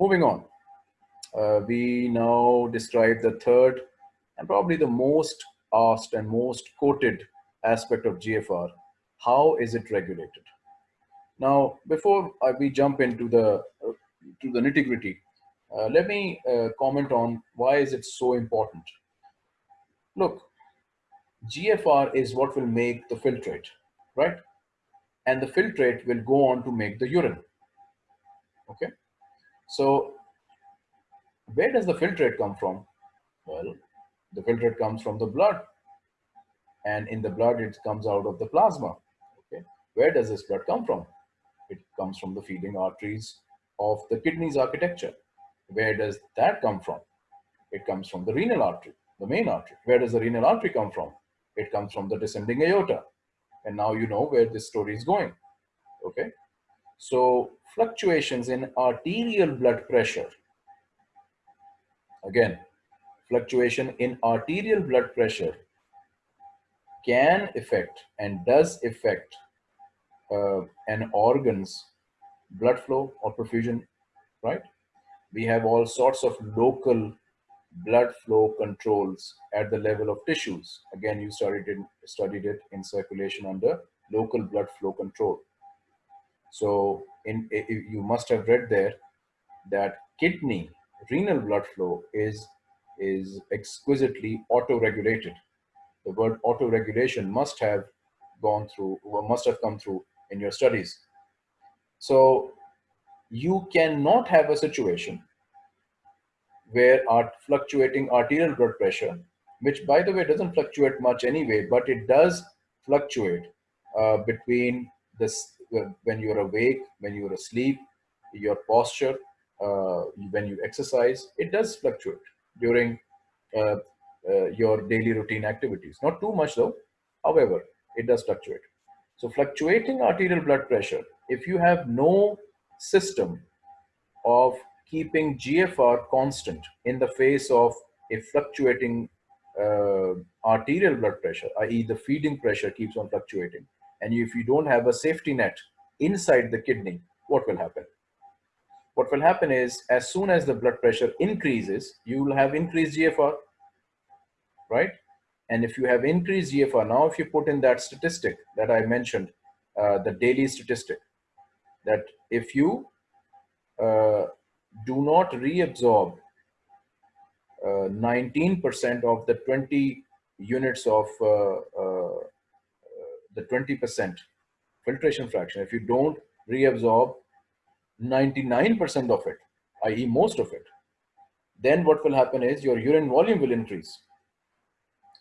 moving on. Uh, we now describe the third and probably the most asked and most quoted aspect of GFR. How is it regulated? Now, before uh, we jump into the uh, to the nitty gritty, uh, let me uh, comment on why is it so important. Look, GFR is what will make the filtrate, right? And the filtrate will go on to make the urine. Okay, so where does the filtrate come from? Well, the filtrate comes from the blood, and in the blood it comes out of the plasma. Okay, where does this blood come from? It comes from the feeding arteries of the kidney's architecture. Where does that come from? It comes from the renal artery, the main artery. Where does the renal artery come from? It comes from the descending aorta. And now you know where this story is going. Okay. So fluctuations in arterial blood pressure. Again, fluctuation in arterial blood pressure can affect and does affect uh, an organ's blood flow or perfusion, right? We have all sorts of local blood flow controls at the level of tissues. Again, you studied studied it in circulation under local blood flow control. So in, you must have read there that kidney renal blood flow is, is exquisitely auto-regulated. The word auto-regulation must have gone through, must have come through in your studies. So you cannot have a situation where fluctuating arterial blood pressure, which by the way doesn't fluctuate much anyway, but it does fluctuate uh, between this when you're awake, when you're asleep, your posture, uh, when you exercise, it does fluctuate during uh, uh, your daily routine activities. Not too much though, however, it does fluctuate. So fluctuating arterial blood pressure, if you have no system of keeping GFR constant in the face of a fluctuating uh, arterial blood pressure, i.e. the feeding pressure keeps on fluctuating. And if you don't have a safety net inside the kidney, what will happen? What will happen is as soon as the blood pressure increases, you will have increased GFR, right? And if you have increased GFR, now if you put in that statistic that I mentioned, uh, the daily statistic, that if you uh, do not reabsorb 19% uh, of the 20 units of uh, uh, the 20% filtration fraction, if you don't reabsorb 99% of it, i.e. most of it, then what will happen is your urine volume will increase.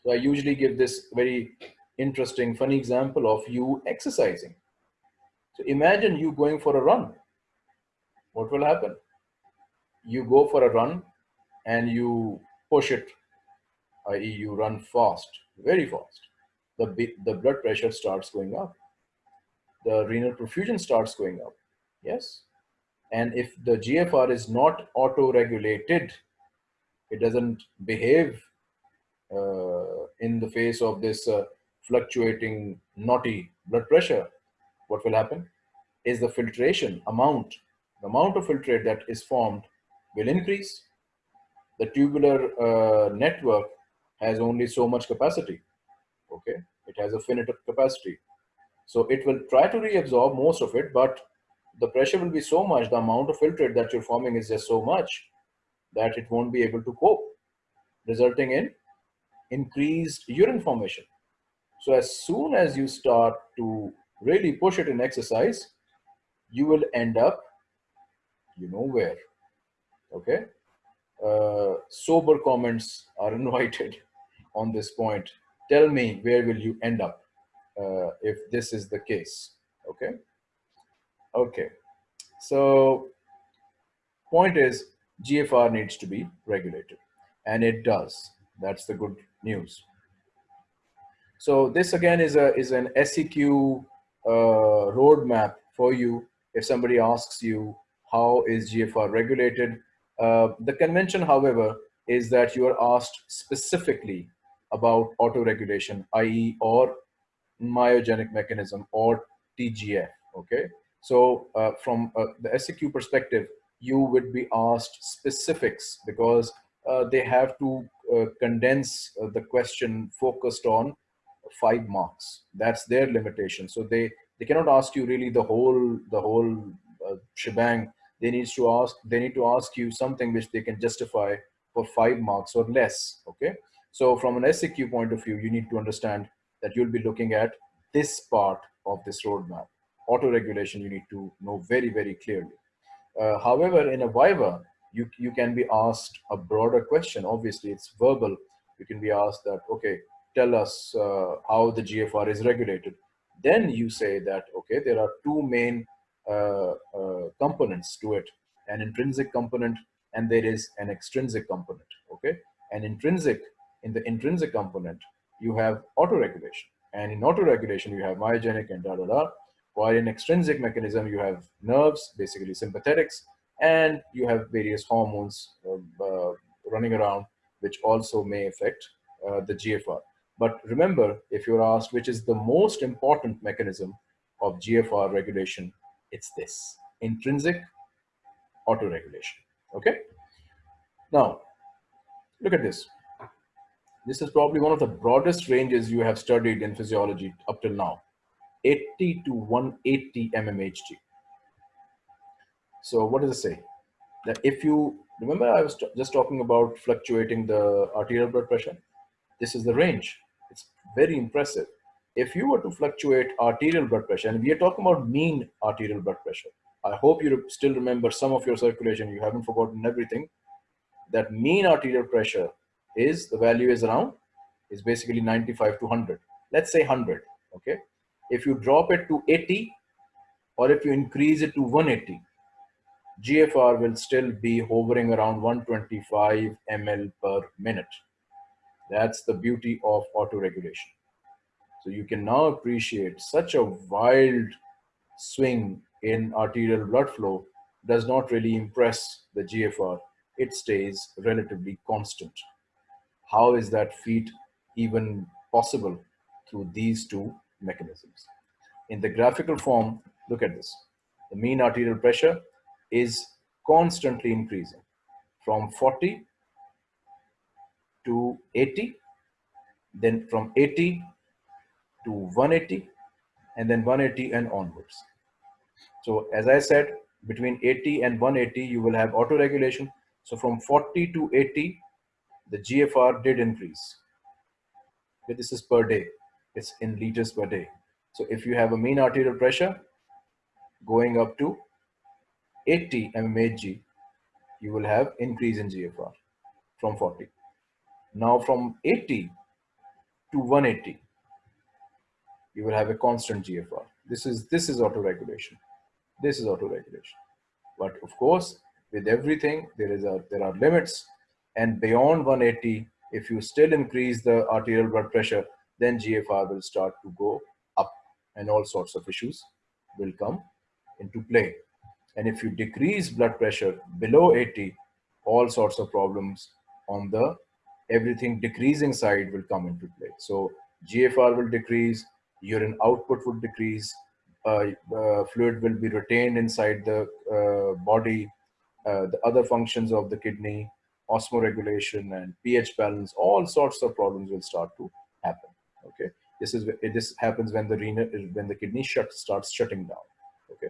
So I usually give this very interesting, funny example of you exercising. So imagine you going for a run. What will happen? You go for a run and you push it, i.e. you run fast, very fast. The, the blood pressure starts going up. The renal perfusion starts going up. Yes. And if the GFR is not auto-regulated, it doesn't behave uh, in the face of this uh, fluctuating naughty blood pressure, what will happen is the filtration amount, the amount of filtrate that is formed will increase. The tubular uh, network has only so much capacity. Okay, it has a finite capacity. So it will try to reabsorb most of it, but the pressure will be so much, the amount of filtrate that you're forming is just so much that it won't be able to cope, resulting in increased urine formation. So as soon as you start to really push it in exercise, you will end up, you know where, okay? Uh, sober comments are invited on this point. Tell me where will you end up uh, if this is the case, okay? Okay, so point is GFR needs to be regulated and it does. That's the good news. So this again is a is an SEQ uh, roadmap for you. If somebody asks you how is GFR regulated, uh, the convention, however, is that you are asked specifically about auto-regulation, i.e. or myogenic mechanism or TGF, okay? So uh, from uh, the SEQ perspective, you would be asked specifics because uh, they have to uh, condense uh, the question focused on five marks. That's their limitation. So they, they cannot ask you really the whole, the whole uh, shebang. They need to ask, they need to ask you something which they can justify for five marks or less. Okay. So from an SAQ point of view, you need to understand that you'll be looking at this part of this roadmap. Auto regulation, you need to know very, very clearly. Uh, however, in a Viva, you, you can be asked a broader question. Obviously, it's verbal. You can be asked that, okay, tell us uh, how the GFR is regulated. Then you say that, okay, there are two main uh, uh, components to it, an intrinsic component and there is an extrinsic component, okay? An intrinsic, in the intrinsic component, you have auto-regulation. And in auto-regulation, you have myogenic and da da da. While in extrinsic mechanism, you have nerves, basically sympathetics, and you have various hormones uh, uh, running around, which also may affect uh, the GFR. But remember, if you're asked which is the most important mechanism of GFR regulation, it's this, intrinsic autoregulation, okay? Now, look at this. This is probably one of the broadest ranges you have studied in physiology up till now, 80 to 180 mmHg. So what does it say? That if you, remember I was just talking about fluctuating the arterial blood pressure? This is the range. It's very impressive. If you were to fluctuate arterial blood pressure, and we are talking about mean arterial blood pressure, I hope you still remember some of your circulation. You haven't forgotten everything. That mean arterial pressure is, the value is around, is basically 95 to 100. Let's say 100, okay? If you drop it to 80, or if you increase it to 180, GFR will still be hovering around 125 ml per minute. That's the beauty of auto-regulation. So you can now appreciate such a wild swing in arterial blood flow does not really impress the GFR. It stays relatively constant. How is that feat even possible through these two mechanisms? In the graphical form, look at this. The mean arterial pressure is constantly increasing from 40 to 80, then from 80 to 180, and then 180 and onwards. So as I said, between 80 and 180, you will have auto regulation. So from 40 to 80, the GFR did increase. This is per day. It's in liters per day. So if you have a mean arterial pressure going up to 80 mmHg, you will have increase in GFR from 40. Now from 80 to 180, you will have a constant GFR. This is this is auto-regulation. This is auto-regulation. But of course, with everything, there is a there are limits. And beyond 180, if you still increase the arterial blood pressure, then GFR will start to go up and all sorts of issues will come into play. And if you decrease blood pressure below 80, all sorts of problems on the everything decreasing side will come into play. So GFR will decrease, urine output would decrease, uh, uh, fluid will be retained inside the uh, body, uh, the other functions of the kidney, osmoregulation and pH balance, all sorts of problems will start to happen. Okay, this is this happens when the renal when the kidney shut starts shutting down. Okay.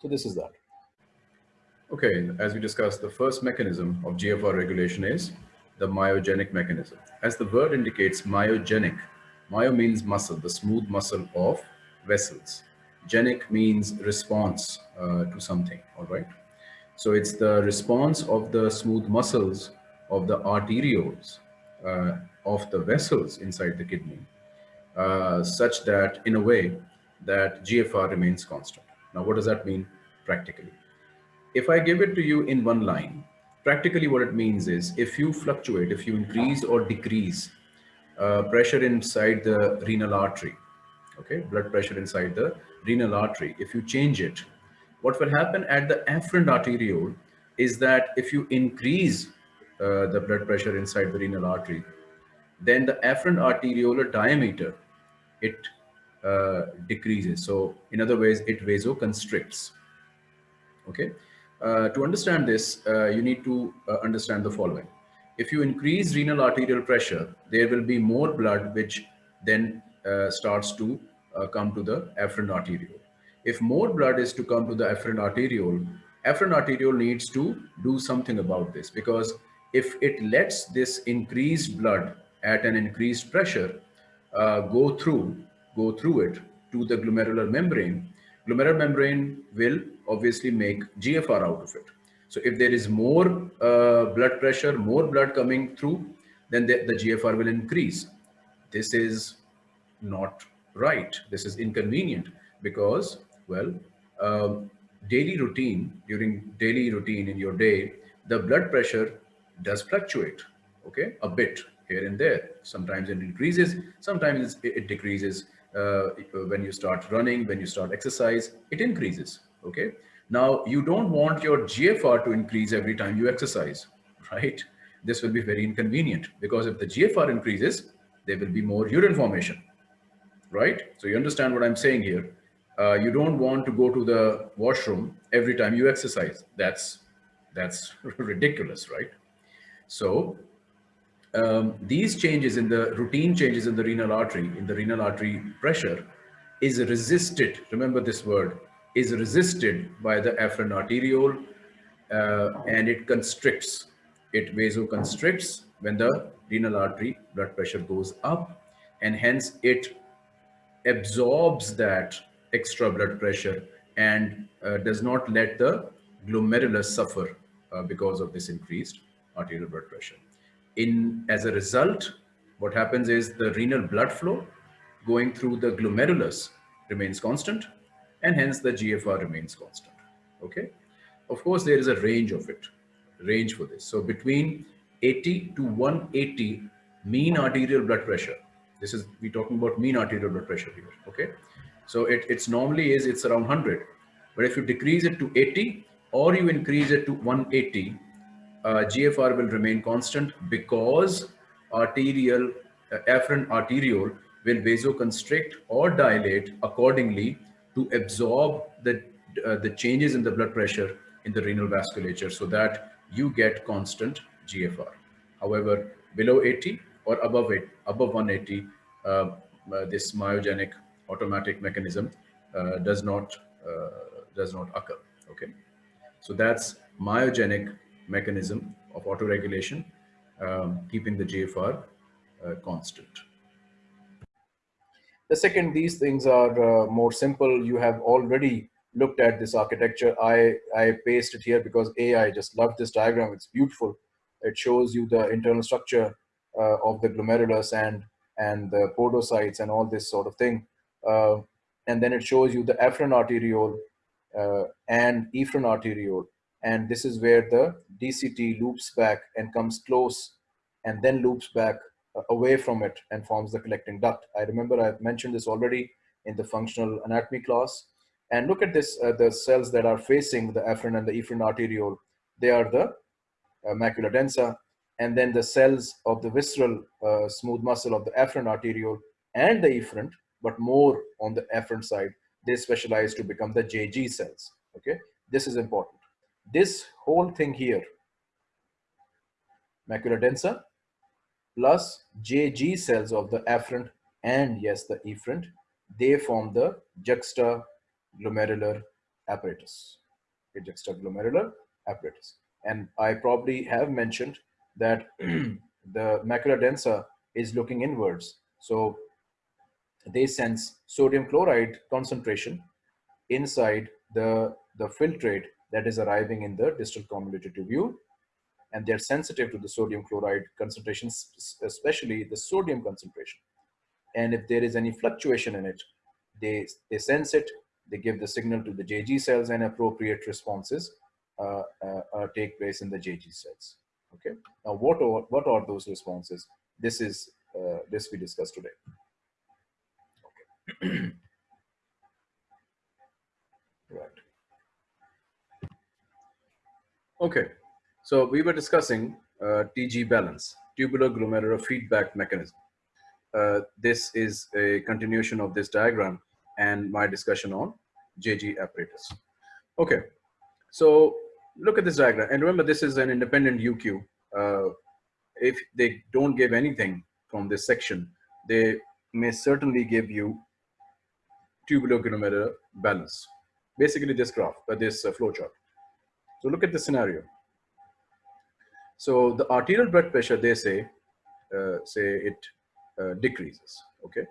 So this is that. Okay, as we discussed, the first mechanism of GFR regulation is the myogenic mechanism. As the word indicates, myogenic. Myo means muscle, the smooth muscle of vessels. Genic means response uh, to something, all right? So it's the response of the smooth muscles of the arterioles uh, of the vessels inside the kidney, uh, such that in a way that GFR remains constant. Now, what does that mean practically? If I give it to you in one line, practically what it means is if you fluctuate, if you increase or decrease uh, pressure inside the renal artery, okay, blood pressure inside the renal artery, if you change it, what will happen at the afferent arteriole is that if you increase uh, the blood pressure inside the renal artery, then the afferent arteriolar diameter, it uh, decreases. So in other ways, it vasoconstricts. Okay. Uh, to understand this, uh, you need to uh, understand the following. If you increase renal arterial pressure, there will be more blood which then uh, starts to come to the afferent arteriole. If more blood is to come to the afferent arteriole, afferent arteriole needs to do something about this because if it lets this increased blood at an increased pressure uh, go through, go through it to the glomerular membrane, glomerular membrane will obviously make GFR out of it. So if there is more uh, blood pressure, more blood coming through, then the, the GFR will increase. This is not right. This is inconvenient because, well, um, daily routine, during daily routine in your day, the blood pressure does fluctuate, okay, a bit here and there. Sometimes it increases, sometimes it decreases. Uh, when you start running, when you start exercise, it increases, okay? Now, you don't want your GFR to increase every time you exercise, right? This will be very inconvenient because if the GFR increases, there will be more urine formation, right? So you understand what I'm saying here. Uh, you don't want to go to the washroom every time you exercise. That's, that's ridiculous, right? So um, these changes in the routine changes in the renal artery, in the renal artery pressure is resisted. Remember this word is resisted by the afferent arteriole uh, and it constricts. It vasoconstricts when the renal artery blood pressure goes up and hence it absorbs that extra blood pressure and uh, does not let the glomerulus suffer uh, because of this increased arterial blood pressure. In As a result, what happens is the renal blood flow going through the glomerulus remains constant and hence the GFR remains constant. Okay. Of course, there is a range of it, range for this. So between 80 to 180 mean arterial blood pressure. This is, we're talking about mean arterial blood pressure here. Okay. So it, it's normally is, it's around 100. But if you decrease it to 80 or you increase it to 180, uh, GFR will remain constant because arterial, uh, afferent arteriole will vasoconstrict or dilate accordingly to absorb the, uh, the changes in the blood pressure in the renal vasculature so that you get constant GFR. However, below 80 or above it, above 180, uh, uh, this myogenic automatic mechanism uh, does not uh, does not occur. Okay, so that's myogenic mechanism of autoregulation, um, keeping the GFR uh, constant. The second, these things are uh, more simple. You have already looked at this architecture. I, I pasted here because A, I just love this diagram. It's beautiful. It shows you the internal structure uh, of the glomerulus and, and the podocytes and all this sort of thing. Uh, and then it shows you the afferent arteriole uh, and efferent arteriole. And this is where the DCT loops back and comes close and then loops back away from it and forms the collecting duct. I remember I've mentioned this already in the functional anatomy class. And look at this, uh, the cells that are facing the afferent and the efferent arteriole. They are the uh, macula densa, and then the cells of the visceral uh, smooth muscle of the afferent arteriole and the efferent, but more on the afferent side, they specialize to become the JG cells. Okay, this is important. This whole thing here, macula densa, plus JG cells of the afferent and yes, the efferent, they form the juxtaglomerular apparatus. Okay, juxtaglomerular apparatus. And I probably have mentioned that the macula densa is looking inwards. So they sense sodium chloride concentration inside the, the filtrate that is arriving in the distal convoluted tubule and they're sensitive to the sodium chloride concentration, especially the sodium concentration. And if there is any fluctuation in it, they, they sense it, they give the signal to the JG cells and appropriate responses uh, uh, uh, take place in the JG cells. Okay. Now, what are, what are those responses? This is uh, this we discussed today. Right. Okay. So we were discussing uh, TG balance, tubular glomerular feedback mechanism. Uh, this is a continuation of this diagram and my discussion on JG apparatus. Okay, So look at this diagram. And remember, this is an independent UQ. Uh, if they don't give anything from this section, they may certainly give you tubular glomerular balance. Basically this graph, uh, this uh, flow chart. So look at the scenario. So the arterial blood pressure, they say, uh, say it uh, decreases, okay?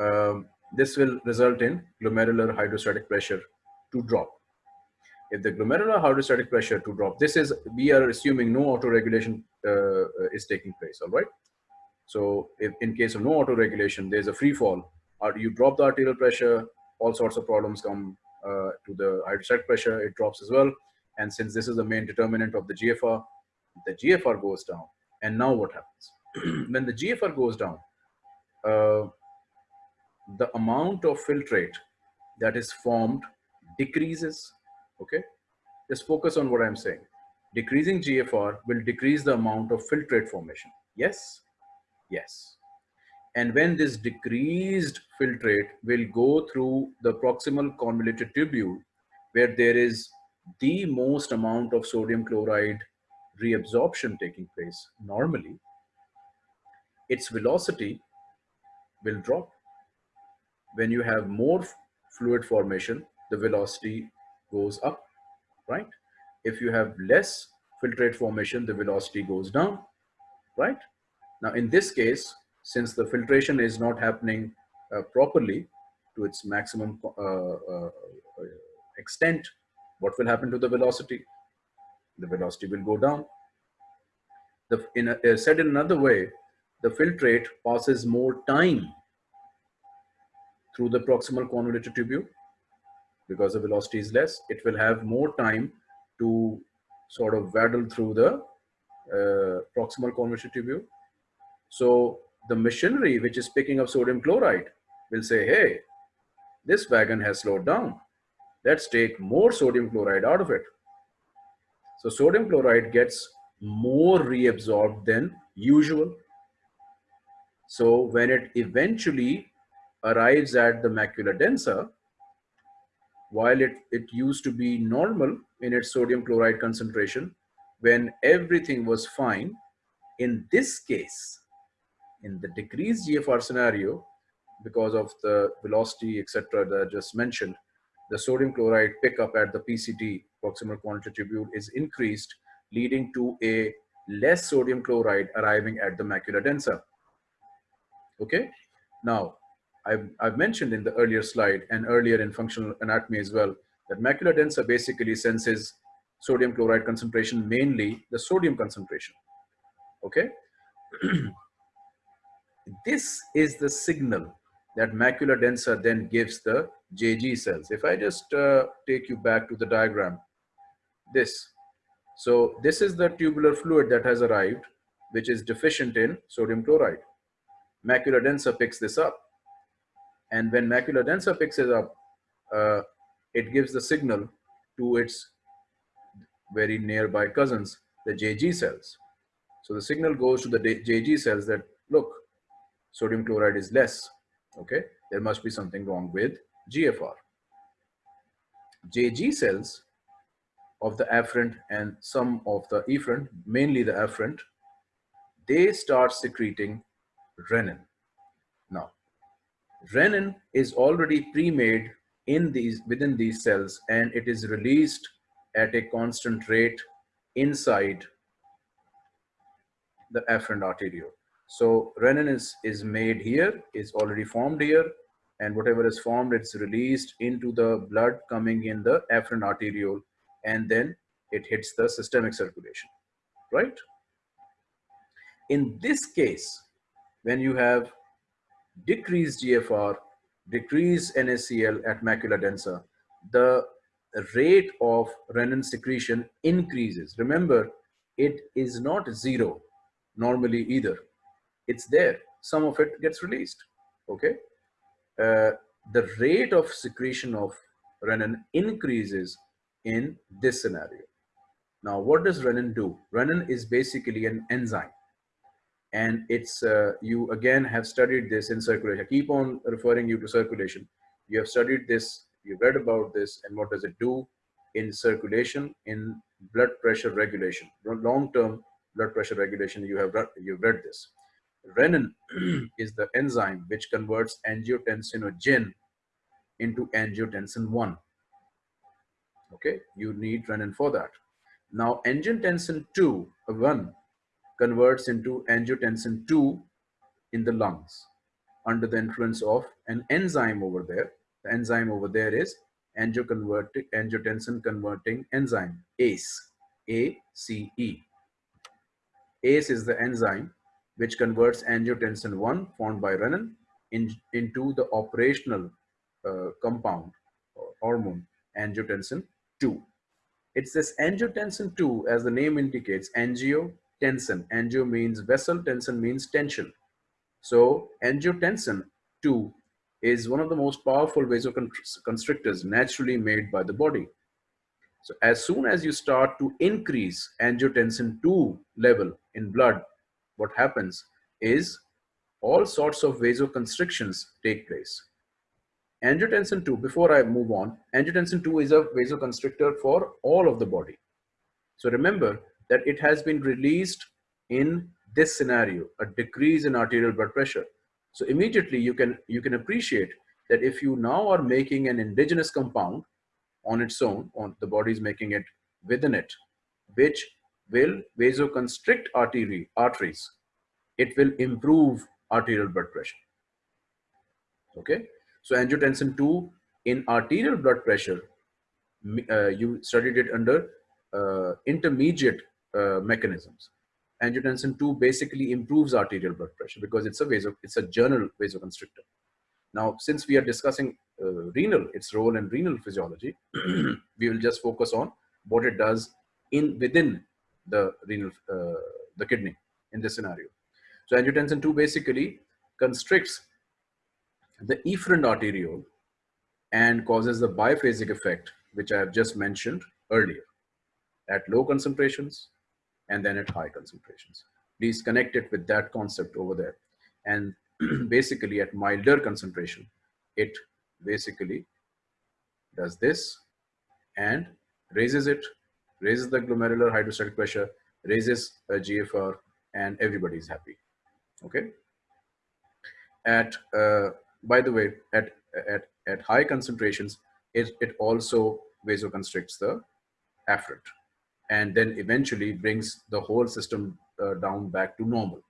Um, this will result in glomerular hydrostatic pressure to drop. If the glomerular hydrostatic pressure to drop, this is, we are assuming no autoregulation uh, is taking place, all right? So if in case of no autoregulation, there's a free fall. Or you drop the arterial pressure, all sorts of problems come uh, to the hydrostatic pressure, it drops as well. And since this is the main determinant of the GFR, the GFR goes down. And now what happens? when the GFR goes down, uh, the amount of filtrate that is formed decreases, okay? Just focus on what I'm saying. Decreasing GFR will decrease the amount of filtrate formation. Yes? Yes. And when this decreased filtrate will go through the proximal convoluted tubule, where there is the most amount of sodium chloride reabsorption taking place normally, its velocity will drop. When you have more fluid formation, the velocity goes up, right? If you have less filtrate formation, the velocity goes down, right? Now, in this case, since the filtration is not happening uh, properly to its maximum uh, uh, extent, what will happen to the velocity? The velocity will go down. The, in a, uh, said in another way, the filtrate passes more time through the proximal convoluted tubule because the velocity is less. It will have more time to sort of waddle through the uh, proximal convoluted tubule so the machinery which is picking up sodium chloride will say, hey, this wagon has slowed down. Let's take more sodium chloride out of it. So sodium chloride gets more reabsorbed than usual. So when it eventually arrives at the macula densa, while it, it used to be normal in its sodium chloride concentration, when everything was fine, in this case, in the decreased GFR scenario, because of the velocity, etc., that I just mentioned, the sodium chloride pickup at the PCT, proximal convoluted tubule, is increased, leading to a less sodium chloride arriving at the macula densa. Okay, now I've, I've mentioned in the earlier slide and earlier in functional anatomy as well that macula densa basically senses sodium chloride concentration, mainly the sodium concentration. Okay. This is the signal that macula densa then gives the JG cells. If I just uh, take you back to the diagram, this. So this is the tubular fluid that has arrived, which is deficient in sodium chloride. Macula densa picks this up. And when macula densa picks it up, uh, it gives the signal to its very nearby cousins, the JG cells. So the signal goes to the JG cells that, look, sodium chloride is less, okay, there must be something wrong with GFR. JG cells of the afferent and some of the efferent, mainly the afferent, they start secreting renin. Now, renin is already pre-made in these within these cells and it is released at a constant rate inside the afferent arteriole. So renin is, is made here, is already formed here, and whatever is formed, it's released into the blood coming in the afferent arteriole, and then it hits the systemic circulation, right? In this case, when you have decreased GFR, decreased NaCl at macula densa, the rate of renin secretion increases. Remember, it is not zero normally either it's there. Some of it gets released, okay? Uh, the rate of secretion of renin increases in this scenario. Now, what does renin do? Renin is basically an enzyme. And it's, uh, you again have studied this in circulation. I keep on referring you to circulation. You have studied this, you've read about this, and what does it do? in circulation, in blood pressure regulation, long-term blood pressure regulation. You have you've read this. Renin is the enzyme which converts angiotensinogen into angiotensin 1. Okay, you need renin for that. Now, angiotensin 2, 1, converts into angiotensin 2 in the lungs under the influence of an enzyme over there. The enzyme over there is angiotensin converting enzyme, ACE, A-C-E. ACE is the enzyme which converts angiotensin 1 formed by renin in, into the operational uh, compound or hormone angiotensin 2. It's this angiotensin 2 as the name indicates angiotensin. Angio means vessel, tensin means tension. So angiotensin 2 is one of the most powerful vasoconstrictors naturally made by the body. So as soon as you start to increase angiotensin 2 level in blood, what happens is all sorts of vasoconstrictions take place. Angiotensin 2, before I move on, angiotensin 2 is a vasoconstrictor for all of the body. So remember that it has been released in this scenario, a decrease in arterial blood pressure. So immediately you can, you can appreciate that if you now are making an indigenous compound on its own, on the body is making it within it, which will vasoconstrict artery, arteries. It will improve arterial blood pressure. Okay, so angiotensin 2 in arterial blood pressure, uh, you studied it under uh, intermediate uh, mechanisms angiotensin 2 basically improves arterial blood pressure because it's a vaso, it's a general vasoconstrictor. Now, since we are discussing uh, renal, its role in renal physiology, we will just focus on what it does in within the renal, uh, the kidney in this scenario. So angiotensin 2 basically constricts the efferent arteriole and causes the biphasic effect, which I have just mentioned earlier. At low concentrations, and then at high concentrations. Please connect it with that concept over there. And basically at milder concentration, it basically does this and raises it, raises the glomerular hydrostatic pressure, raises a GFR, and everybody is happy. Okay. At, uh, by the way, at, at, at high concentrations, it, it also vasoconstricts the afferent and then eventually brings the whole system uh, down back to normal,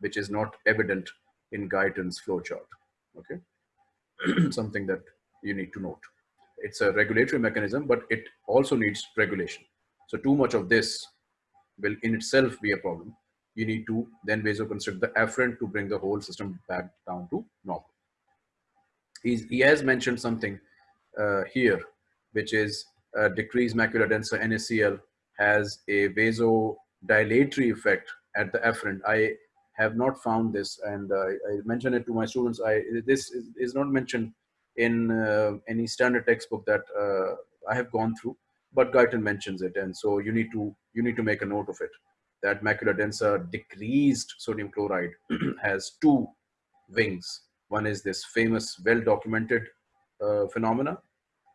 which is not evident in Guyton's flowchart. Okay, something that you need to note. It's a regulatory mechanism, but it also needs regulation. So too much of this will in itself be a problem. You need to then vasoconstrict the afferent to bring the whole system back down to normal. He's, he has mentioned something uh, here, which is uh, decreased macula densa NaCl has a vasodilatory effect at the afferent. I have not found this, and uh, I mentioned it to my students. I this is, is not mentioned in uh, any standard textbook that uh, I have gone through, but Guyton mentions it, and so you need to you need to make a note of it. That macula densa decreased sodium chloride has two wings. One is this famous, well-documented uh, phenomena,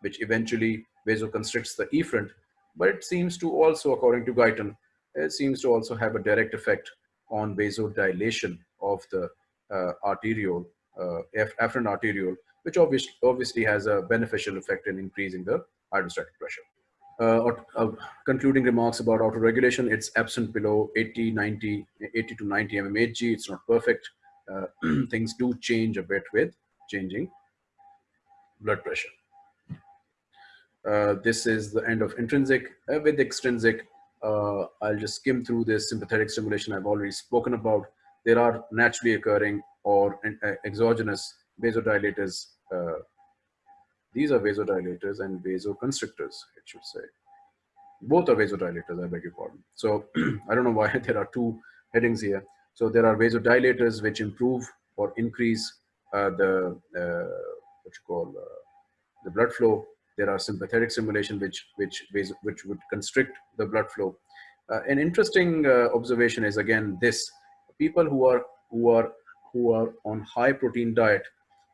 which eventually vasoconstricts the efferent, but it seems to also, according to Guyton, it seems to also have a direct effect on vasodilation of the uh, arteriole, uh, afferent arteriole, which obviously, obviously has a beneficial effect in increasing the hydrostatic pressure. Uh, uh, concluding remarks about autoregulation, it's absent below 80, 90, 80 to 90 mmHg. It's not perfect. Uh, things do change a bit with changing blood pressure. Uh, this is the end of intrinsic. Uh, with extrinsic, uh, I'll just skim through this sympathetic stimulation I've already spoken about. There are naturally occurring or exogenous vasodilators. Uh, these are vasodilators and vasoconstrictors, it should say. Both are vasodilators, I beg your pardon. So I don't know why there are two headings here. So there are vasodilators which improve or increase the, what you call, the blood flow there are sympathetic stimulation which which which would constrict the blood flow. Uh, an interesting uh, observation is again this: people who are who are who are on high protein diet,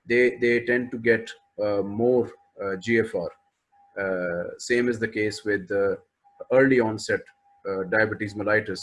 they they tend to get uh, more uh, GFR Uh, same is the case with uh, early onset uh, diabetes mellitus,